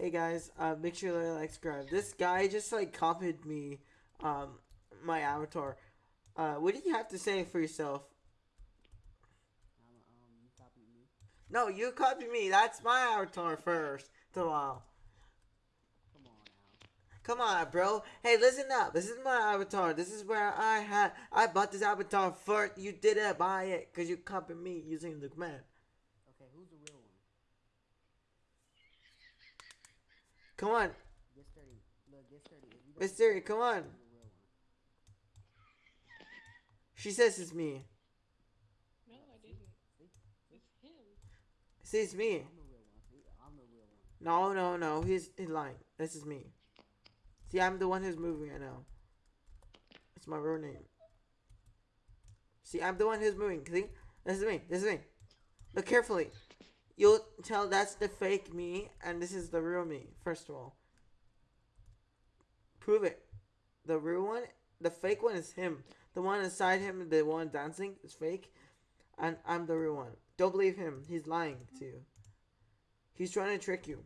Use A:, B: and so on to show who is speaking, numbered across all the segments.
A: Hey guys, uh, make sure to like, subscribe. This guy just like copied me, um, my avatar. Uh, what do you have to say for yourself?
B: Um, you copied me.
A: No, you copied me. That's my avatar first. To wow.
B: Come on now.
A: Come on, bro. Hey, listen up. This is my avatar. This is where I had. I bought this avatar first. You didn't buy it because you copied me using the command.
B: Okay, who's the real one?
A: Come on,
B: Get sturdy. Look, get sturdy. If you.
A: Come on.
B: I'm the real one.
A: She says it's me.
C: No, I didn't. It's him.
A: See, it's me.
B: I'm the real one. I'm the real one.
A: No, no, no. He's he's lying. This is me. See, I'm the one who's moving right now. It's my real name. See, I'm the one who's moving. See, this is me. This is me. Look carefully. You'll tell that's the fake me, and this is the real me. First of all, prove it. The real one, the fake one is him. The one inside him, the one dancing, is fake, and I'm the real one. Don't believe him. He's lying to you. He's trying to trick you.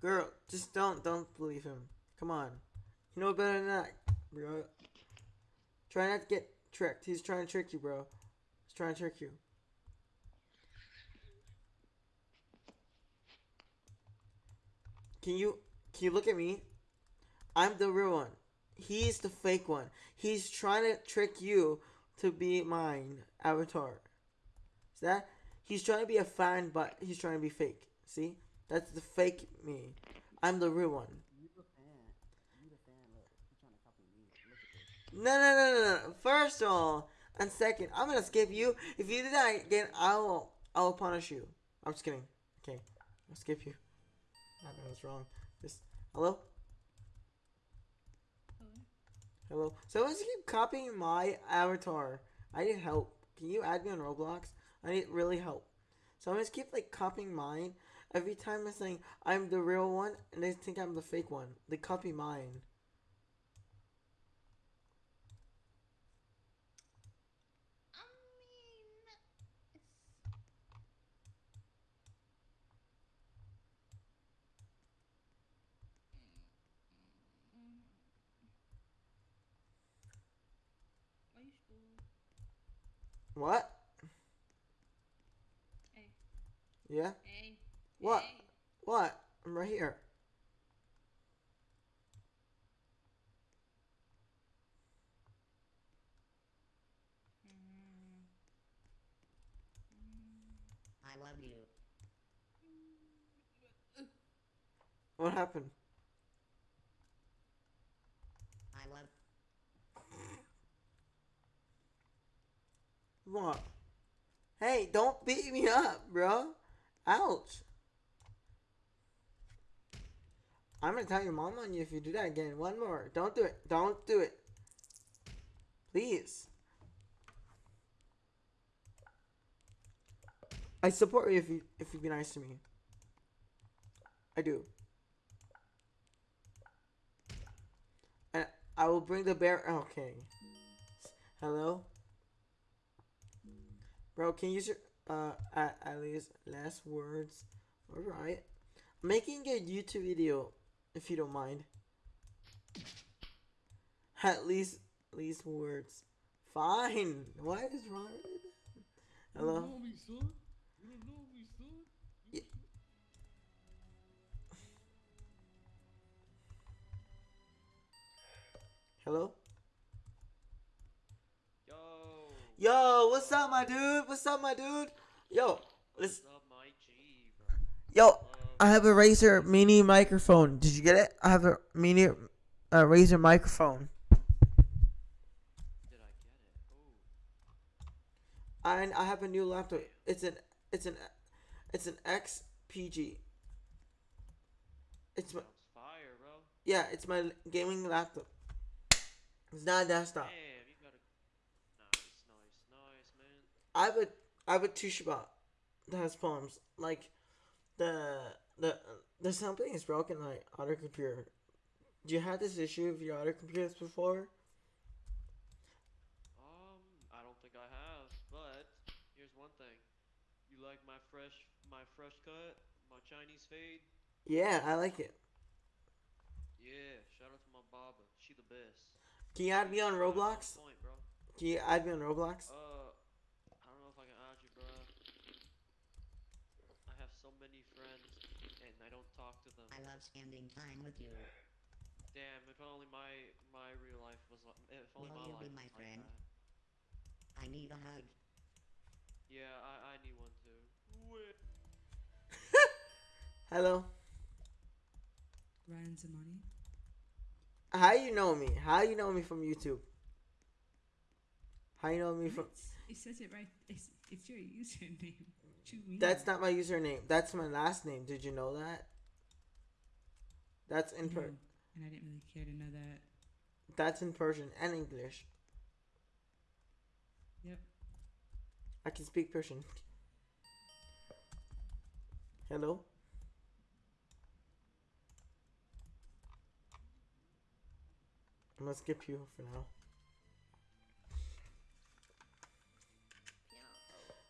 A: Girl, just don't don't believe him. Come on. You know better than that, bro. Try not to get tricked. He's trying to trick you, bro. He's trying to trick you. Can you can you look at me? I'm the real one. He's the fake one. He's trying to trick you to be mine avatar. See that? He's trying to be a fan, but he's trying to be fake. See? That's the fake me. I'm the real one. No, no, no, no, no. First of all, and second, I'm gonna skip you. If you do that again, I will, I will punish you. I'm just kidding. Okay, I'll skip you. I know what's wrong. Just hello,
C: Hello.
A: hello. Someone's keep copying my avatar. I need help. Can you add me on Roblox? I need really help. So I just keep like copying mine. Every time I'm saying I'm the real one, and they think I'm the fake one. They copy mine. What?
C: Hey.
A: Yeah.
C: Hey.
A: What?
C: Hey.
A: What? I'm right here.
C: Mm.
B: I love you.
A: What happened?
B: I love.
A: What? Hey, don't beat me up, bro. Ouch. I'm gonna tell your mom on you if you do that again. One more. Don't do it. Don't do it. Please. I support you if you if you be nice to me. I do. And I will bring the bear. Okay. Hello. Bro, can you use your uh at, at least last words? Alright. I'm making a YouTube video if you don't mind. At least least words. Fine. What is wrong? Hello?
C: know me, son. You don't know me.
A: Yeah. Hello?
D: Yo,
A: Yo, what's up my dude? What's up my dude? Yo, let's
D: what's up, my G,
A: yo,
D: Um,
A: I have a Razer mini microphone. Did you get it? I have a mini uh, Razer microphone.
D: did I get it? Oh,
A: And I have a new laptop. It's an it's an it's an XPG. It's my
D: fire, bro.
A: yeah, it's my gaming laptop. It's not a desktop.
D: Damn, you got a nice, nice, nice, man.
A: I have a I have a Toshiba that has problems. Like the the the something is broken my other computer. Do you have this issue with your other computers before?
D: Um, I don't think I have, but here's one thing. You like my fresh, my fresh cut, my Chinese fade.
A: Yeah, I like it.
D: Yeah, shout out to my barber. She the best.
A: Can you add me on Roblox?
D: Point.
A: Can you add me on Roblox?
D: Uh, I don't know if I can add you, bro. I have so many friends, and I don't talk to them.
E: I love spending time with you.
D: Damn, if only my my real life was like, if only
E: Will
D: my
E: you
D: life
E: be my
D: was
E: friend?
D: like that.
E: I need a hug.
D: Yeah, I I need one too.
A: Hello.
F: Ryan Zamani.
A: How you know me? How you know me from YouTube? How you know me from?
F: It says it right. It's, it's your username. You?
A: That's not my username. That's my last name. Did you know that? That's in
F: No,
A: per.
F: Oh, and I didn't really care to know that.
A: That's in Persian and English.
F: Yep.
A: I can speak Persian. Hello. I'm gonna skip you for now.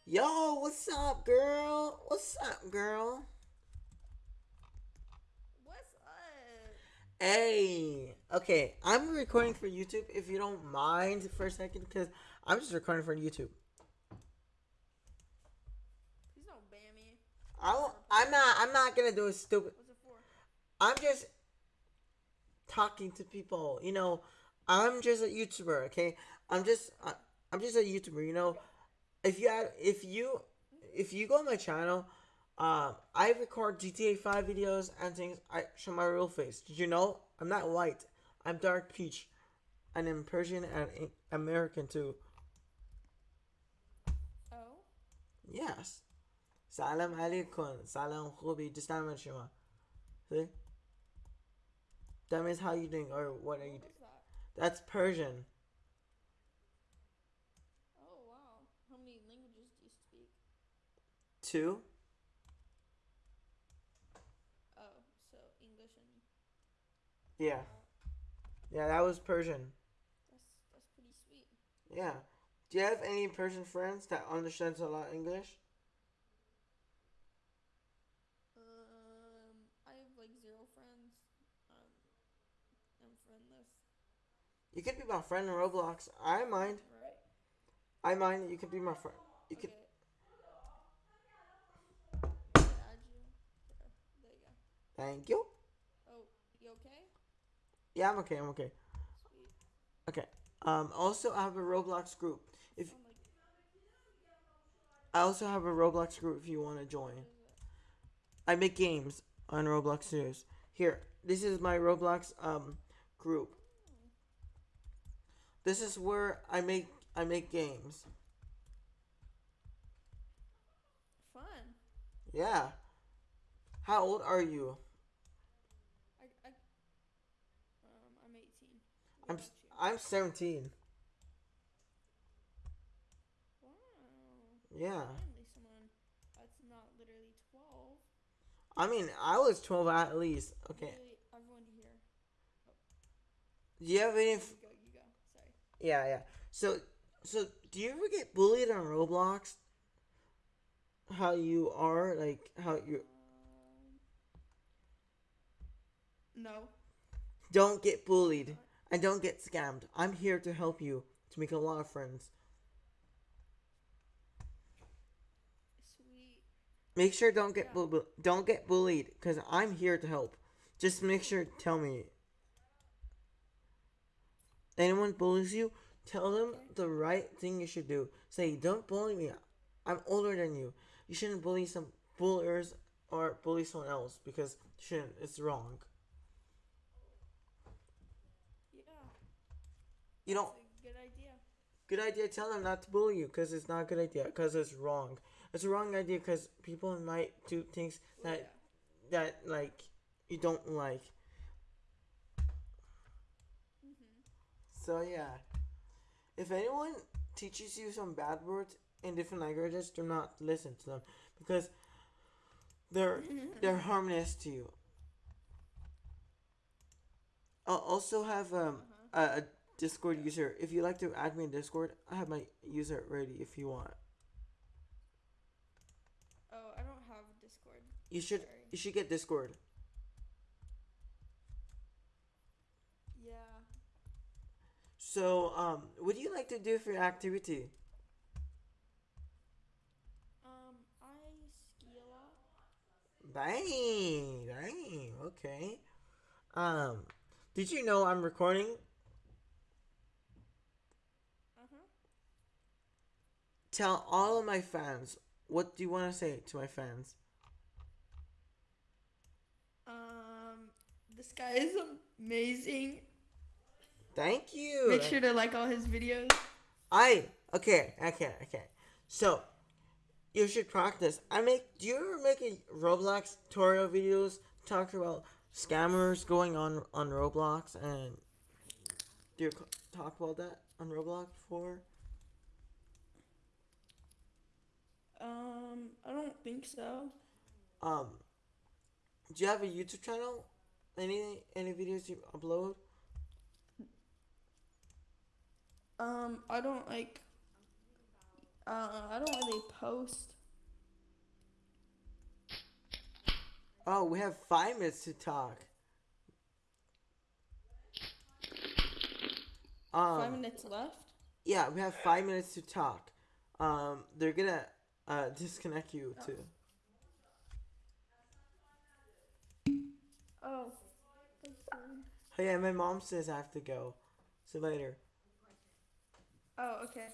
A: Yo, what's up, girl? What's up, girl?
C: What's up?
A: Hey, okay, I'm recording for YouTube. If you don't mind for a second, because I'm just recording for YouTube.
C: Please don't ban me.
A: I I'm not. I'm not gonna do a stupid.
C: What's it for?
A: I'm just talking to people. You know, I'm just a YouTuber. Okay, I'm just. I'm just a YouTuber. You know, if you had, if you, if you go on my channel, um, I record GTA 5 videos and things. I show my real face. Did you know? I'm not white. I'm dark peach. And I'm Persian and American too.
C: Oh?
A: Yes. Salam alaikum. Salam khubi. Just shuma. See? That means how you doing or what are you doing? That's Persian.
C: Oh wow. How many languages do you speak?
A: Two.
C: And
A: Yeah. Yeah, that was Persian.
C: that's that's pretty sweet.
A: Yeah. Do you have any Persian friends that understands a lot of English?
C: Um, I have like zero friends. Um, I'm friendless.
A: You could be my friend in Roblox. I mind.
C: Right.
A: I mind. You could be my friend. You could.
C: okay. Add you. There. There you go.
A: Thank you.
C: Oh?
A: Yeah, I'm okay. I'm okay.
C: Sweet.
A: Okay. Um. Also, I have a Roblox group. If
C: like
A: I also have a Roblox group if you want to join.
C: what is it?
A: I make games on Roblox News. Here, this is my Roblox um group. This is where I make I make games.
C: Fun.
A: Yeah. How old are you?
C: I, I um I'm 18. What
A: I'm
C: about
A: s-
C: you?
A: I'm 17.
C: Wow.
A: Yeah.
C: Finally, someone that's not literally 12.
A: I mean, I was 12 at least. Okay.
C: Literally everyone here.
A: Do you have any?
C: You go, you go. Sorry.
A: yeah, yeah. So, so do you ever get bullied on Roblox? How you are, like how you
C: Um, no.
A: don't get bullied and don't get scammed. I'm here to help you to make a lot of friends.
C: Sweet.
A: Make sure don't get
C: Yeah.
A: bu- don't get bullied because I'm here to help. Just make sure tell me. Anyone bullies you, tell them the right thing you should do. Say, don't bully me. I'm older than you. You shouldn't bully some bulliers or bully someone else because shouldn't. It's wrong.
C: Yeah.
A: You
C: a good idea.
A: Good idea. Tell them not to bully you because it's not a good idea because it's wrong. It's a wrong idea because people might do things
C: Well,
A: that that like you don't like.
C: Mm-hmm.
A: So yeah, if anyone teaches you some bad words in different languages, do not listen to them because they're they're harmless to you. I'll also have um a, a Discord user. If you'd like to add me in Discord, I have my user ready if you want.
C: Oh, I don't have Discord.
A: You should
C: Sorry.
A: you should get Discord.
C: Yeah.
A: So, um, what do you like to do for your activity?
C: Um, I ski a lot.
A: Dang, dang, okay. Um, did you know I'm recording?
C: Uh huh.
A: Tell all of my fans. What do you want to say to my fans?
C: Um, this guy is amazing.
A: Thank you.
C: Make sure to like all his videos.
A: I okay, okay, okay. So you should practice. I make. Do you ever make a Roblox tutorial videos talk about scammers going on on Roblox and do you talk about that on Roblox before?
C: Um, I don't think so.
A: Um, do you have a YouTube channel? Any any videos you upload?
C: Um, I don't like. Uh, I don't really post.
A: Oh, we have five minutes to talk. Um,
C: Five minutes left.
A: Yeah, we have five minutes to talk. Um, they're gonna uh disconnect you too.
C: Oh.
A: Oh yeah, my mom says I have to go. See you later.
C: Oh, okay.